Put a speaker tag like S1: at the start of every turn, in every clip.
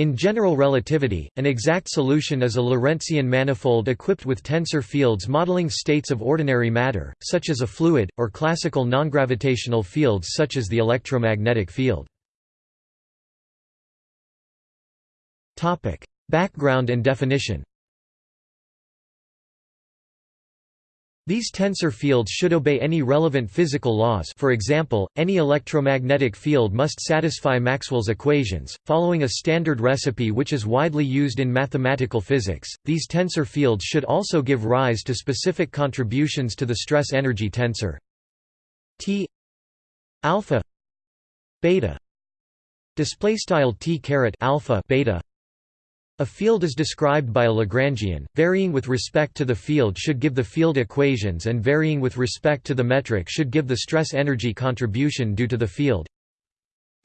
S1: In general relativity, an exact solution is a Lorentzian manifold equipped with tensor fields modeling states of ordinary matter, such as a fluid, or classical nongravitational fields such as the electromagnetic field. Background and definition These tensor fields should obey any relevant physical laws for example, any electromagnetic field must satisfy Maxwell's equations, following a standard recipe which is widely used in mathematical physics. These tensor fields should also give rise to specific contributions to the stress-energy tensor T alpha beta display style T caret alpha beta a field is described by a Lagrangian, varying with respect to the field should give the field equations and varying with respect to the metric should give the stress-energy contribution due to the field.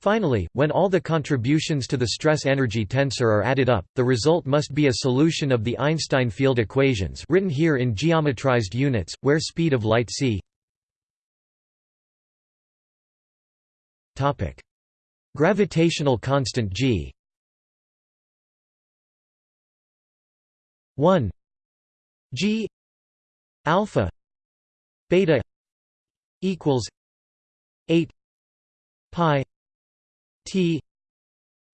S1: Finally, when all the contributions to the stress-energy tensor are added up, the result must be a solution of the Einstein field equations written here in geometrized units, where speed of light c Gravitational constant g 1 g alpha beta equals 8 pi t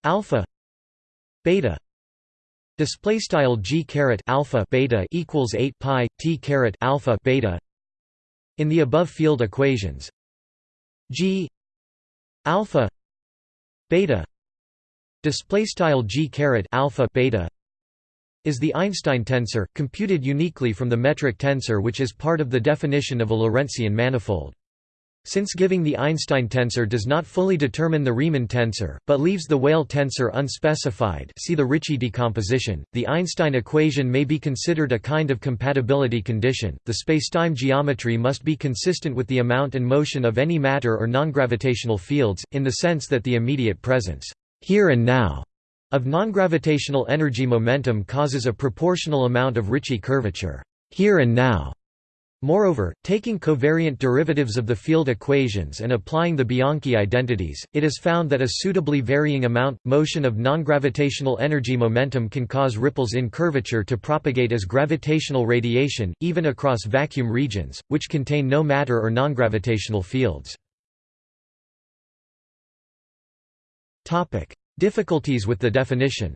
S1: alpha beta. Display style g caret alpha beta equals 8 pi t caret alpha beta in the above field equations. G alpha beta. Display style g caret alpha beta is the Einstein tensor, computed uniquely from the metric tensor which is part of the definition of a Lorentzian manifold. Since giving the Einstein tensor does not fully determine the Riemann tensor, but leaves the Weyl tensor unspecified see the Ricci decomposition, the Einstein equation may be considered a kind of compatibility condition. The spacetime geometry must be consistent with the amount and motion of any matter or non-gravitational fields, in the sense that the immediate presence here and now of nongravitational energy momentum causes a proportional amount of Ricci curvature here and now. Moreover, taking covariant derivatives of the field equations and applying the Bianchi identities, it is found that a suitably varying amount, motion of nongravitational energy momentum can cause ripples in curvature to propagate as gravitational radiation, even across vacuum regions, which contain no matter or nongravitational fields. Difficulties with the definition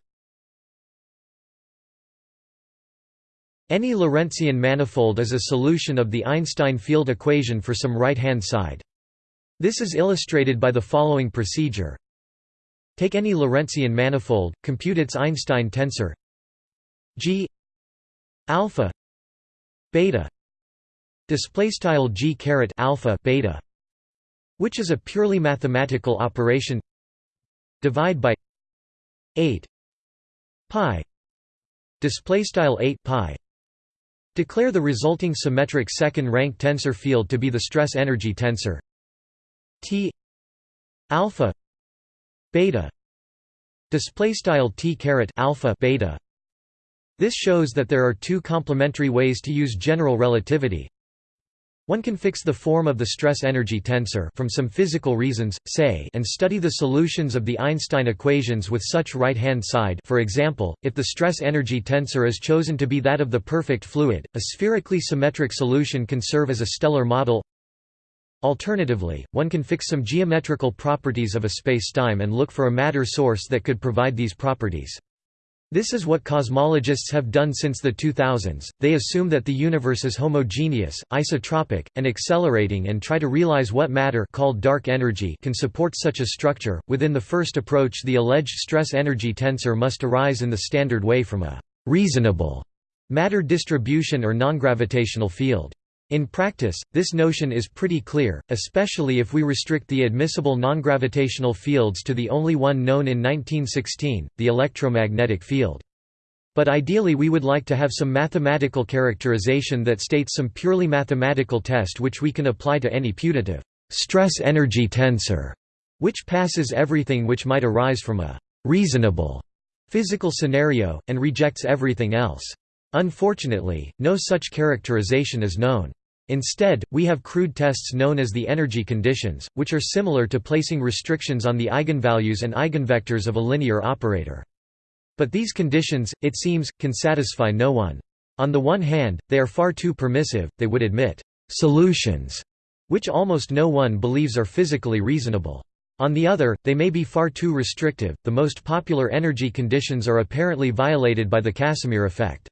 S1: Any Lorentzian manifold is a solution of the Einstein field equation for some right-hand side. This is illustrated by the following procedure. Take any Lorentzian manifold, compute its Einstein tensor G alpha beta display style G caret alpha beta which is a purely mathematical operation divide by 8 pi display style 8 pi. Declare the resulting symmetric second rank tensor field to be the stress energy tensor T alpha beta display style T caret alpha beta. This shows that there are two complementary ways to use general relativity one can fix the form of the stress-energy tensor from some physical reasons, say and study the solutions of the Einstein equations with such right-hand side for example, if the stress-energy tensor is chosen to be that of the perfect fluid, a spherically symmetric solution can serve as a stellar model Alternatively, one can fix some geometrical properties of a spacetime and look for a matter source that could provide these properties. This is what cosmologists have done since the 2000s, they assume that the universe is homogeneous, isotropic, and accelerating and try to realize what matter called dark energy can support such a structure. Within the first approach the alleged stress-energy tensor must arise in the standard way from a «reasonable» matter distribution or nongravitational field. In practice, this notion is pretty clear, especially if we restrict the admissible nongravitational fields to the only one known in 1916, the electromagnetic field. But ideally we would like to have some mathematical characterization that states some purely mathematical test which we can apply to any putative stress-energy tensor, which passes everything which might arise from a reasonable physical scenario, and rejects everything else. Unfortunately, no such characterization is known. Instead, we have crude tests known as the energy conditions, which are similar to placing restrictions on the eigenvalues and eigenvectors of a linear operator. But these conditions, it seems, can satisfy no one. On the one hand, they are far too permissive, they would admit «solutions» which almost no one believes are physically reasonable. On the other, they may be far too restrictive. The most popular energy conditions are apparently violated by the Casimir effect.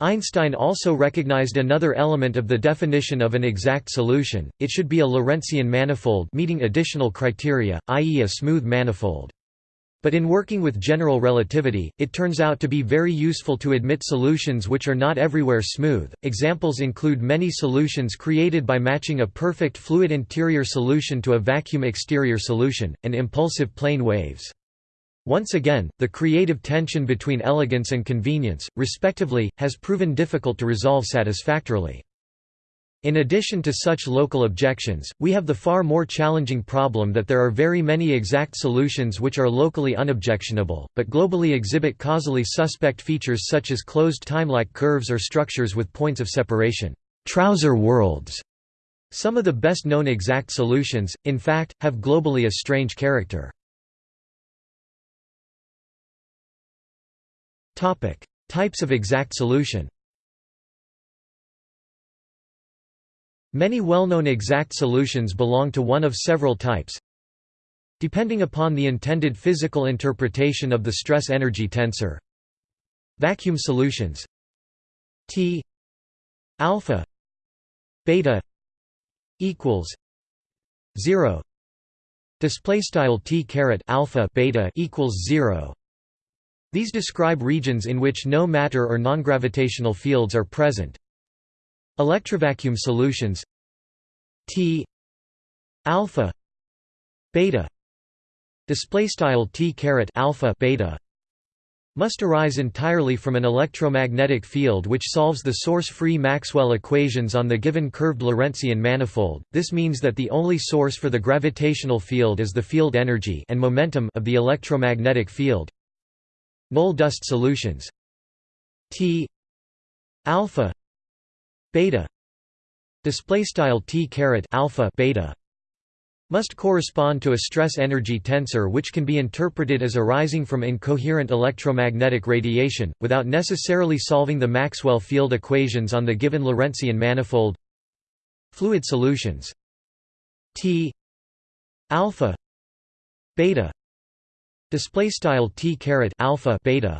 S1: Einstein also recognized another element of the definition of an exact solution, it should be a Lorentzian manifold meeting additional criteria, i.e. a smooth manifold. But in working with general relativity, it turns out to be very useful to admit solutions which are not everywhere smooth. Examples include many solutions created by matching a perfect fluid interior solution to a vacuum exterior solution, and impulsive plane waves. Once again, the creative tension between elegance and convenience, respectively, has proven difficult to resolve satisfactorily. In addition to such local objections, we have the far more challenging problem that there are very many exact solutions which are locally unobjectionable, but globally exhibit causally suspect features such as closed time-like curves or structures with points of separation trouser worlds". Some of the best known exact solutions, in fact, have globally a strange character. Types of exact solution Many well-known exact solutions belong to one of several types. Depending upon the intended physical interpretation of the stress-energy tensor. Vacuum solutions. T alpha beta equals 0 display style T caret alpha beta equals 0 these describe regions in which no matter or non-gravitational fields are present Electrovacuum solutions T alpha beta display style T caret alpha beta must arise entirely from an electromagnetic field which solves the source-free Maxwell equations on the given curved Lorentzian manifold. This means that the only source for the gravitational field is the field energy and momentum of the electromagnetic field. Null dust solutions. T. Alpha. Beta. Display style t caret alpha beta. Must correspond to a stress energy tensor which can be interpreted as arising from incoherent electromagnetic radiation without necessarily solving the Maxwell field equations on the given Lorentzian manifold. Fluid solutions. T. Alpha. Beta display style t caret alpha beta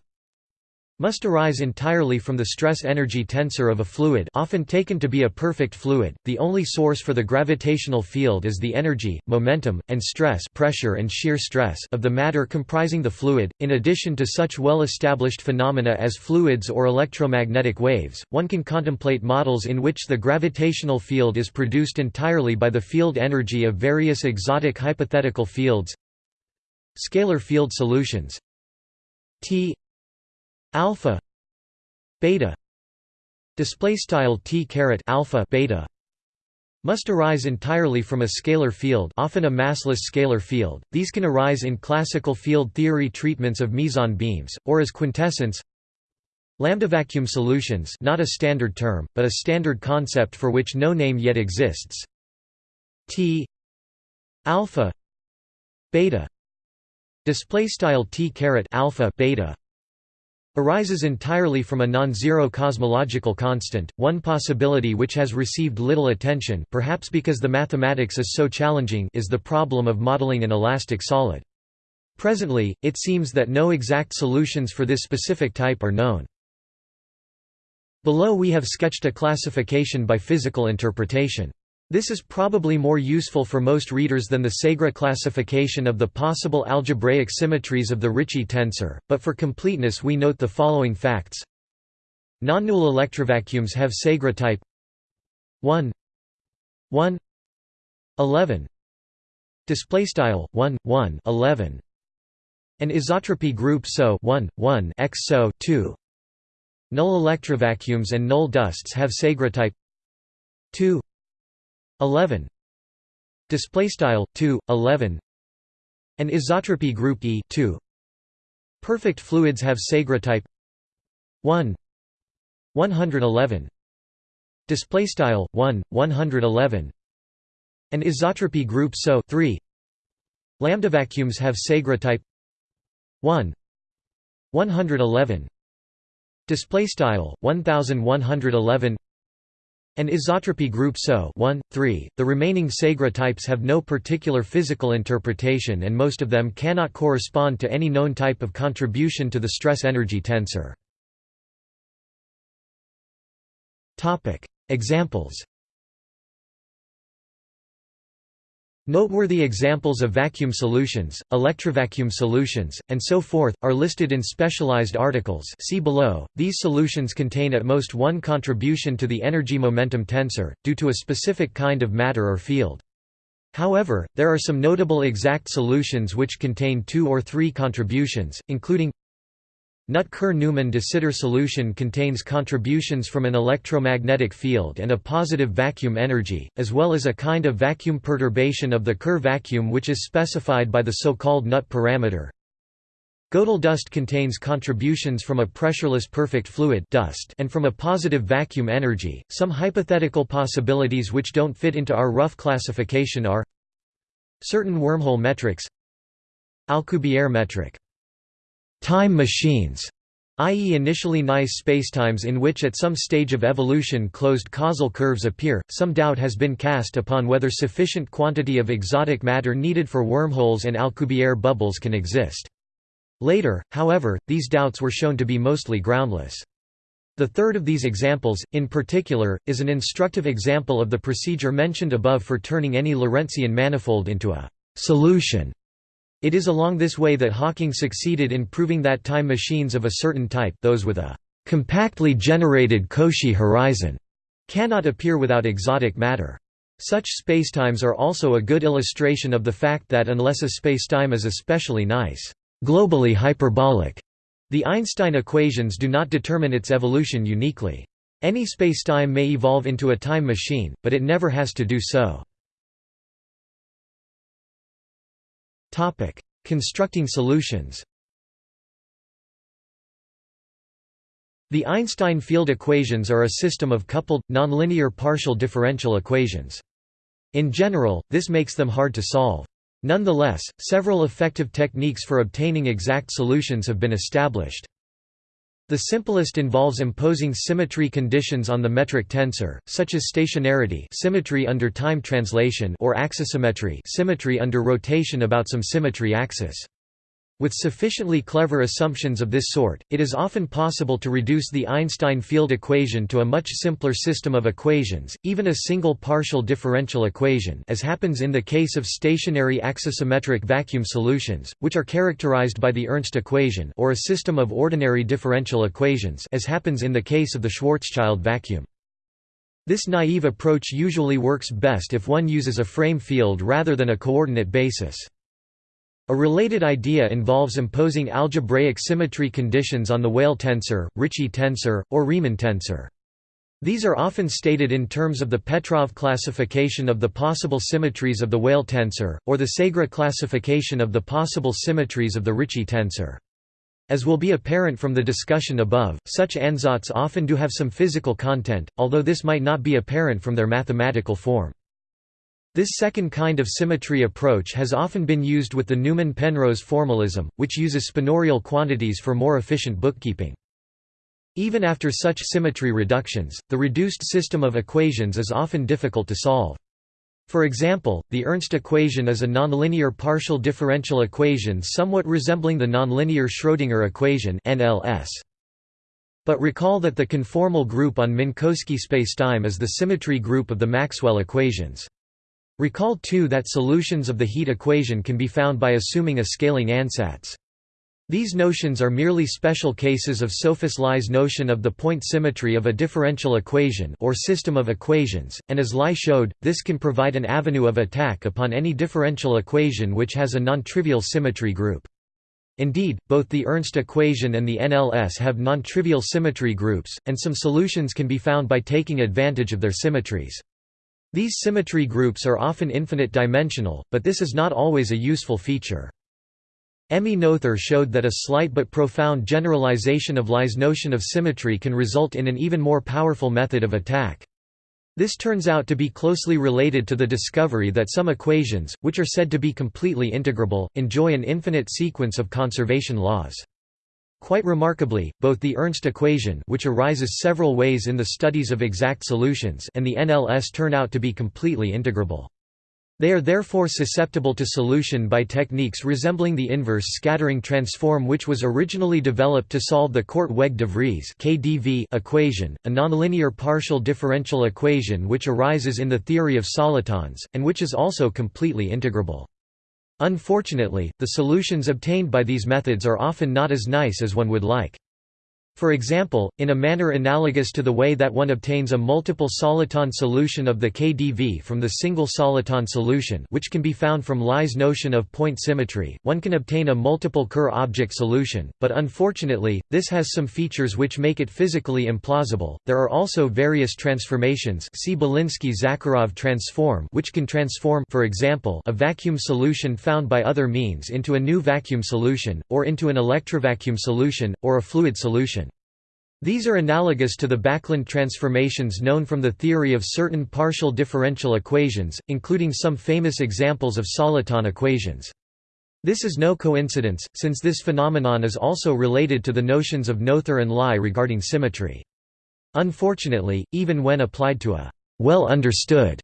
S1: must arise entirely from the stress-energy tensor of a fluid often taken to be a perfect fluid. The only source for the gravitational field is the energy, momentum, and stress pressure and shear stress of the matter comprising the fluid. In addition to such well-established phenomena as fluids or electromagnetic waves, one can contemplate models in which the gravitational field is produced entirely by the field energy of various exotic hypothetical fields. Scalar field solutions. T. Alpha. Beta. Display style t caret alpha beta. Must arise entirely from a scalar field often a massless scalar field. These can arise in classical field theory treatments of meson beams or as quintessence lambda vacuum solutions not a standard term but a standard concept for which no name yet exists. T. Alpha. Beta display style t caret alpha beta arises entirely from a non-zero cosmological constant, one possibility which has received little attention perhaps because the mathematics is so challenging is the problem of modeling an elastic solid. Presently, it seems that no exact solutions for this specific type are known. Below we have sketched a classification by physical interpretation. This is probably more useful for most readers than the Segre classification of the possible algebraic symmetries of the Ricci tensor, but for completeness we note the following facts. Non-null electrovacuums have Segre type 1 1 11 display style 1 1 11 an isotropy group SO 1 1 x SO 2 null electrovacuums and null dusts have Segre type 2 11 display style 2 11 and isotropy group E 2 perfect fluids have Segre type 1 111 display style 1 111 and isotropy group SO 3 lambda vacuums have Segre type 1 111 display style 1111 an isotropy group SO 1, 3. The remaining Segre types have no particular physical interpretation and most of them cannot correspond to any known type of contribution to the stress-energy tensor. Examples Noteworthy examples of vacuum solutions, electrovacuum solutions, and so forth, are listed in specialized articles see below. These solutions contain at most one contribution to the energy-momentum tensor, due to a specific kind of matter or field. However, there are some notable exact solutions which contain two or three contributions, including Nut-Kerr-Newman de Sitter solution contains contributions from an electromagnetic field and a positive vacuum energy, as well as a kind of vacuum perturbation of the Kerr vacuum which is specified by the so-called Nut parameter. Gödel dust contains contributions from a pressureless perfect fluid dust and from a positive vacuum energy. Some hypothetical possibilities which don't fit into our rough classification are certain wormhole metrics Alcubierre metric time machines, i.e. initially nice spacetimes in which at some stage of evolution closed causal curves appear. Some doubt has been cast upon whether sufficient quantity of exotic matter needed for wormholes and Alcubierre bubbles can exist. Later, however, these doubts were shown to be mostly groundless. The third of these examples, in particular, is an instructive example of the procedure mentioned above for turning any Lorentzian manifold into a solution it is along this way that Hawking succeeded in proving that time machines of a certain type those with a compactly generated Cauchy horizon cannot appear without exotic matter. Such spacetimes are also a good illustration of the fact that unless a spacetime is especially nice, globally hyperbolic, the Einstein equations do not determine its evolution uniquely. Any spacetime may evolve into a time machine, but it never has to do so. Constructing solutions The Einstein field equations are a system of coupled, nonlinear partial differential equations. In general, this makes them hard to solve. Nonetheless, several effective techniques for obtaining exact solutions have been established. The simplest involves imposing symmetry conditions on the metric tensor, such as stationarity symmetry under time translation or axisymmetry symmetry under rotation about some symmetry axis. With sufficiently clever assumptions of this sort, it is often possible to reduce the Einstein field equation to a much simpler system of equations, even a single partial differential equation as happens in the case of stationary axisymmetric vacuum solutions, which are characterized by the Ernst equation or a system of ordinary differential equations as happens in the case of the Schwarzschild vacuum. This naive approach usually works best if one uses a frame field rather than a coordinate basis. A related idea involves imposing algebraic symmetry conditions on the Weyl tensor, Ricci tensor, or Riemann tensor. These are often stated in terms of the Petrov classification of the possible symmetries of the Weyl tensor, or the Segre classification of the possible symmetries of the Ricci tensor. As will be apparent from the discussion above, such ansatz often do have some physical content, although this might not be apparent from their mathematical form. This second kind of symmetry approach has often been used with the Newman-Penrose formalism, which uses spinorial quantities for more efficient bookkeeping. Even after such symmetry reductions, the reduced system of equations is often difficult to solve. For example, the Ernst equation is a nonlinear partial differential equation somewhat resembling the nonlinear Schrödinger equation NLS. But recall that the conformal group on Minkowski spacetime is the symmetry group of the Maxwell equations. Recall too that solutions of the heat equation can be found by assuming a scaling ansatz. These notions are merely special cases of Sophus Lie's notion of the point symmetry of a differential equation or system of equations, and as Lie showed, this can provide an avenue of attack upon any differential equation which has a non-trivial symmetry group. Indeed, both the Ernst equation and the NLS have non-trivial symmetry groups, and some solutions can be found by taking advantage of their symmetries. These symmetry groups are often infinite dimensional, but this is not always a useful feature. Emmy Noether showed that a slight but profound generalization of Lie's notion of symmetry can result in an even more powerful method of attack. This turns out to be closely related to the discovery that some equations, which are said to be completely integrable, enjoy an infinite sequence of conservation laws. Quite remarkably, both the Ernst equation which arises several ways in the studies of exact solutions and the NLS turn out to be completely integrable. They are therefore susceptible to solution by techniques resembling the inverse scattering transform which was originally developed to solve the Korteweg-de Vries equation, a nonlinear partial differential equation which arises in the theory of solitons, and which is also completely integrable. Unfortunately, the solutions obtained by these methods are often not as nice as one would like. For example, in a manner analogous to the way that one obtains a multiple soliton solution of the KdV from the single soliton solution which can be found from Lie's notion of point symmetry, one can obtain a multiple Kerr object solution, but unfortunately, this has some features which make it physically implausible. There are also various transformations see Belinsky-Zakharov transform which can transform for example, a vacuum solution found by other means into a new vacuum solution, or into an electrovacuum solution, or a fluid solution. These are analogous to the Backlund transformations known from the theory of certain partial differential equations, including some famous examples of soliton equations. This is no coincidence, since this phenomenon is also related to the notions of Noether and Lie regarding symmetry. Unfortunately, even when applied to a well-understood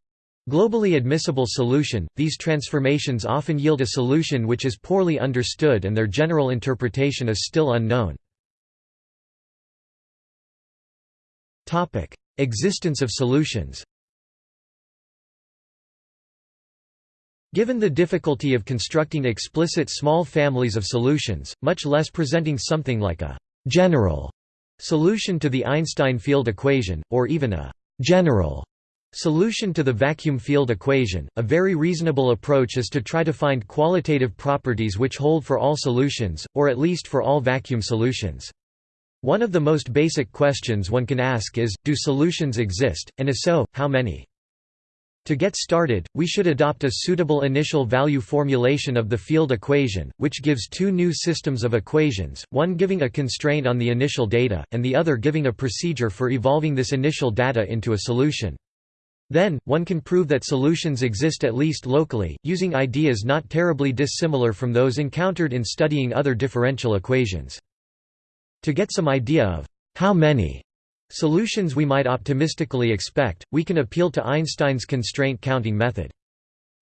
S1: globally admissible solution, these transformations often yield a solution which is poorly understood and their general interpretation is still unknown. Existence of solutions. Given the difficulty of constructing explicit small families of solutions, much less presenting something like a general solution to the Einstein field equation, or even a general solution to the vacuum field equation, a very reasonable approach is to try to find qualitative properties which hold for all solutions, or at least for all vacuum solutions. One of the most basic questions one can ask is, do solutions exist, and if so, how many? To get started, we should adopt a suitable initial value formulation of the field equation, which gives two new systems of equations, one giving a constraint on the initial data, and the other giving a procedure for evolving this initial data into a solution. Then, one can prove that solutions exist at least locally, using ideas not terribly dissimilar from those encountered in studying other differential equations. To get some idea of how many solutions we might optimistically expect, we can appeal to Einstein's constraint counting method.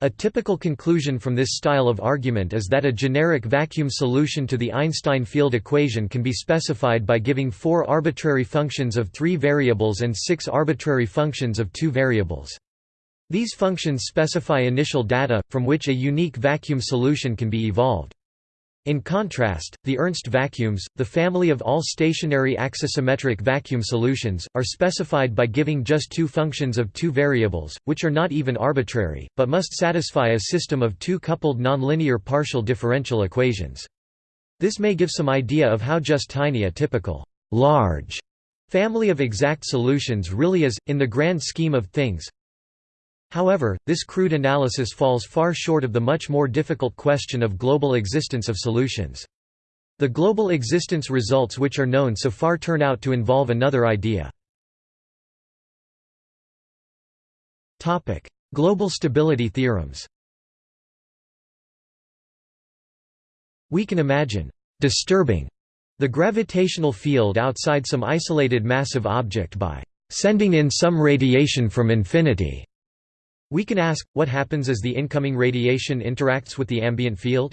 S1: A typical conclusion from this style of argument is that a generic vacuum solution to the Einstein field equation can be specified by giving four arbitrary functions of three variables and six arbitrary functions of two variables. These functions specify initial data, from which a unique vacuum solution can be evolved. In contrast, the Ernst vacuums, the family of all stationary axisymmetric vacuum solutions, are specified by giving just two functions of two variables, which are not even arbitrary, but must satisfy a system of two coupled nonlinear partial differential equations. This may give some idea of how just tiny a typical large family of exact solutions really is, in the grand scheme of things, However, this crude analysis falls far short of the much more difficult question of global existence of solutions. The global existence results which are known so far turn out to involve another idea. Global stability theorems We can imagine «disturbing» the gravitational field outside some isolated massive object by «sending in some radiation from infinity» We can ask, what happens as the incoming radiation interacts with the ambient field?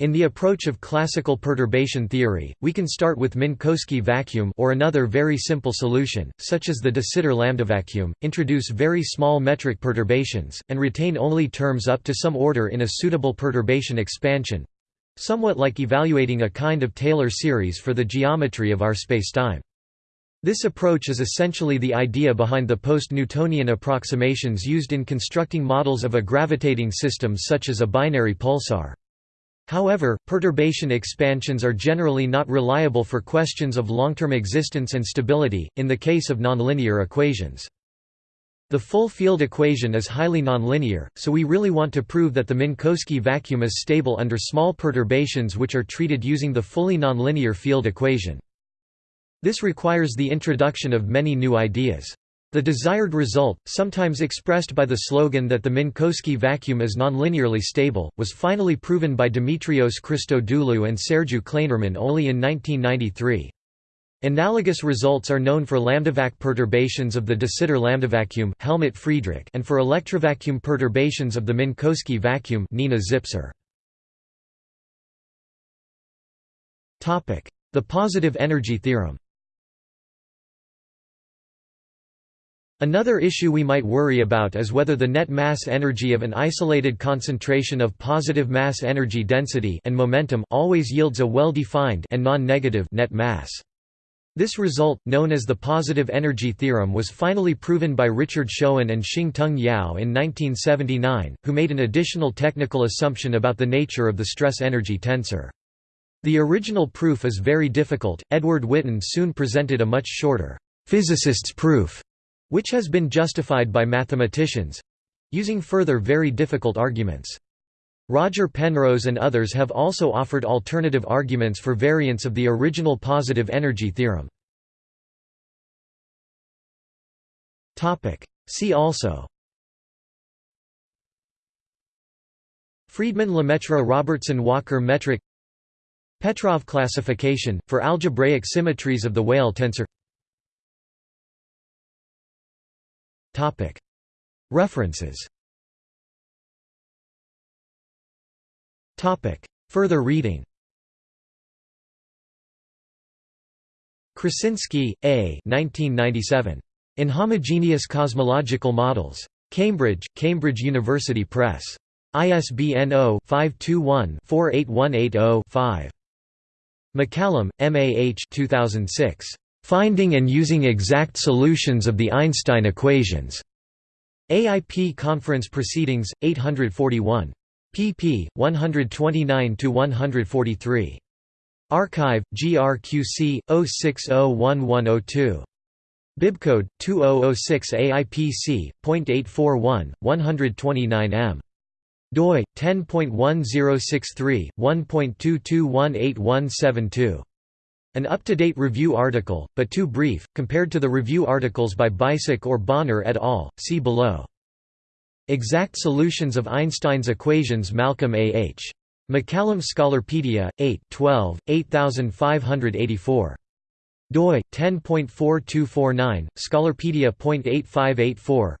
S1: In the approach of classical perturbation theory, we can start with Minkowski vacuum or another very simple solution, such as the de Sitter lambda vacuum, introduce very small metric perturbations, and retain only terms up to some order in a suitable perturbation expansion—somewhat like evaluating a kind of Taylor series for the geometry of our spacetime. This approach is essentially the idea behind the post-Newtonian approximations used in constructing models of a gravitating system such as a binary pulsar. However, perturbation expansions are generally not reliable for questions of long-term existence and stability, in the case of nonlinear equations. The full field equation is highly nonlinear, so we really want to prove that the Minkowski vacuum is stable under small perturbations which are treated using the fully nonlinear field equation. This requires the introduction of many new ideas. The desired result, sometimes expressed by the slogan that the Minkowski vacuum is nonlinearly stable, was finally proven by Dimitrios Christodoulou and Sergiu Klainerman only in 1993. Analogous results are known for lambdavac perturbations of the de Sitter lambda vacuum Helmut Friedrich and for electrovacuum perturbations of the Minkowski vacuum Nina Zipser. The positive energy theorem Another issue we might worry about is whether the net mass energy of an isolated concentration of positive mass energy density and momentum always yields a well-defined and non-negative net mass. This result, known as the positive energy theorem was finally proven by Richard Schoen and Shing-Tung Yau in 1979, who made an additional technical assumption about the nature of the stress-energy tensor. The original proof is very difficult, Edward Witten soon presented a much shorter, physicist's proof, which has been justified by mathematicians—using further very difficult arguments. Roger Penrose and others have also offered alternative arguments for variants of the original positive energy theorem. See also Friedman-Lemaître-Robertson-Walker metric Petrov classification, for algebraic symmetries of the Weyl tensor References Further reading Krasinski, A. 1997. Inhomogeneous Cosmological Models. Cambridge, Cambridge University Press. ISBN 0-521-48180-5. MacCallum, M. A. H. 2006. Finding and Using Exact Solutions of the Einstein Equations. AIP Conference Proceedings, 841. pp. 129–143. Archive, GRQC, 0601102. Bibcode, 2006 AIPC.841, 129 m. doi, 10.1063, 1.22187172. An up-to-date review article, but too brief, compared to the review articles by Bicek or Bonnor et al., see below. Exact solutions of Einstein's equations Malcolm A. H. MacCallum Scholarpedia, 8 12, 8584. doi, 10.4249, Scholarpedia.8584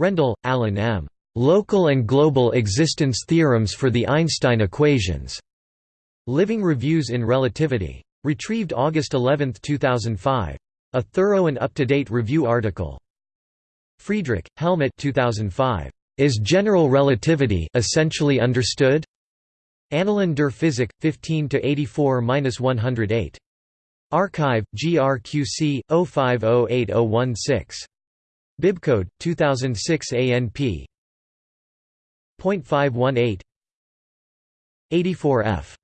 S1: Rendall, Alan M. Local and Global Existence Theorems for the Einstein Equations. Living Reviews in Relativity. Retrieved August 11, 2005. A thorough and up-to-date review article. Friedrich, Helmut 2005. Is general relativity essentially understood? Annalen der Physik, 15–84–108. Archive, GRQC, 050816. Bibcode, 2006 ANP. 0.518 84F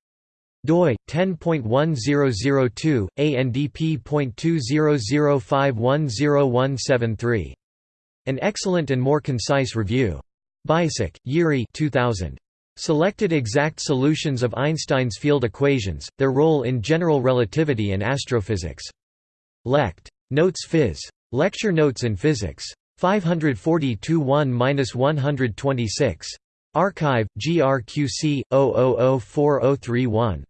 S1: doi 10.1002 ANDP.2005101173 An excellent and more concise review. Bicek, Yuri 2000. Selected exact solutions of Einstein's field equations, their role in general relativity and astrophysics. Lect. Notes Phys. Lecture Notes in Physics. 542 1-126. Archive, GRQC, 0004031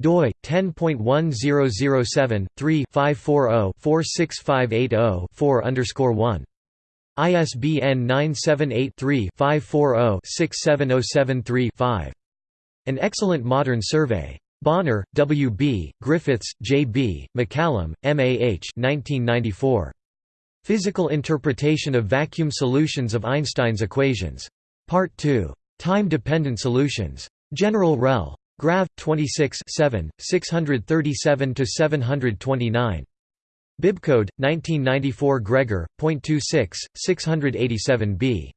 S1: doi 10.1007 3 540 46580 4 underscore 1 ISBN 978-3-540-67073-5. An Excellent Modern Survey. Bonnor, W. B., Griffiths, J. B., MacCallum, M. A. H. 1994. Physical Interpretation of Vacuum Solutions of Einstein's Equations. Part 2. Time-Dependent Solutions. General Rel. Grav. 26 637–729. Bibcode, 1994 Gregor, .26, 687b.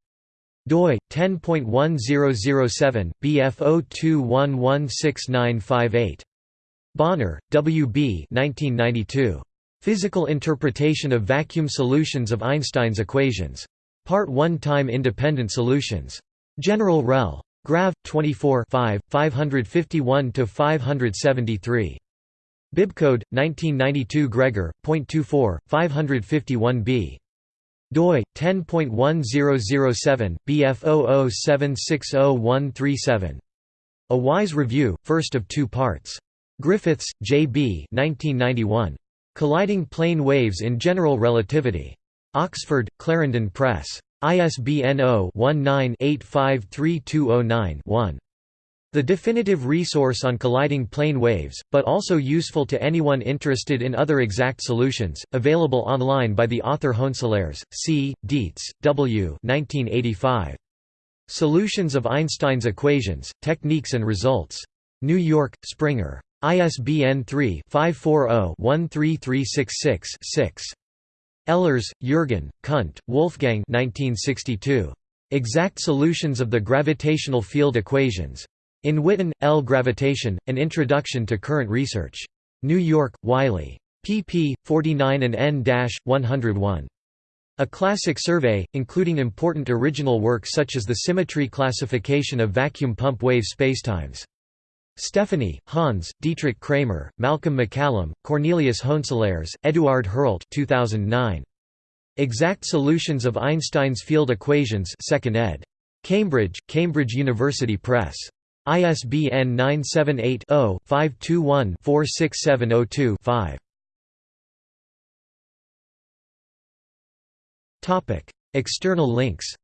S1: doi, 10.1007, BF02116958. Bonnor, W. B. 1992. Physical Interpretation of Vacuum Solutions of Einstein's Equations. Part 1 Time-Independent Solutions. General Rel. Grav. 24 5, 551–573. Bibcode, 1992 Gregor, .24, 551b. doi 10.1007 bf00760137 A Wise Review, first of two parts. Griffiths, J. B. 1991. Colliding Plane Waves in General Relativity. Oxford, Clarendon Press. ISBN 0-19-853209-1. The definitive resource on colliding plane waves, but also useful to anyone interested in other exact solutions, available online by the author Hoenselaers, C., Dietz, W. 1985. Solutions of Einstein's Equations, Techniques and Results. New York, Springer. ISBN 3-540-13366-6. Ehlers, Jürgen, Kundt, Wolfgang 1962. Exact Solutions of the Gravitational Field Equations. In Witten, L. Gravitation, An Introduction to Current Research. New York, Wiley. pp. 49 and n-101. A classic survey, including important original work such as the symmetry classification of vacuum pump wave spacetimes. Stephani, Hans, Dietrich Kramer, Malcolm MacCallum, Cornelius Hoenselaers, Eduard Herlt 2009. Exact Solutions of Einstein's Field Equations 2nd ed. Cambridge, Cambridge University Press. ISBN 978-0-521-46702-5. External links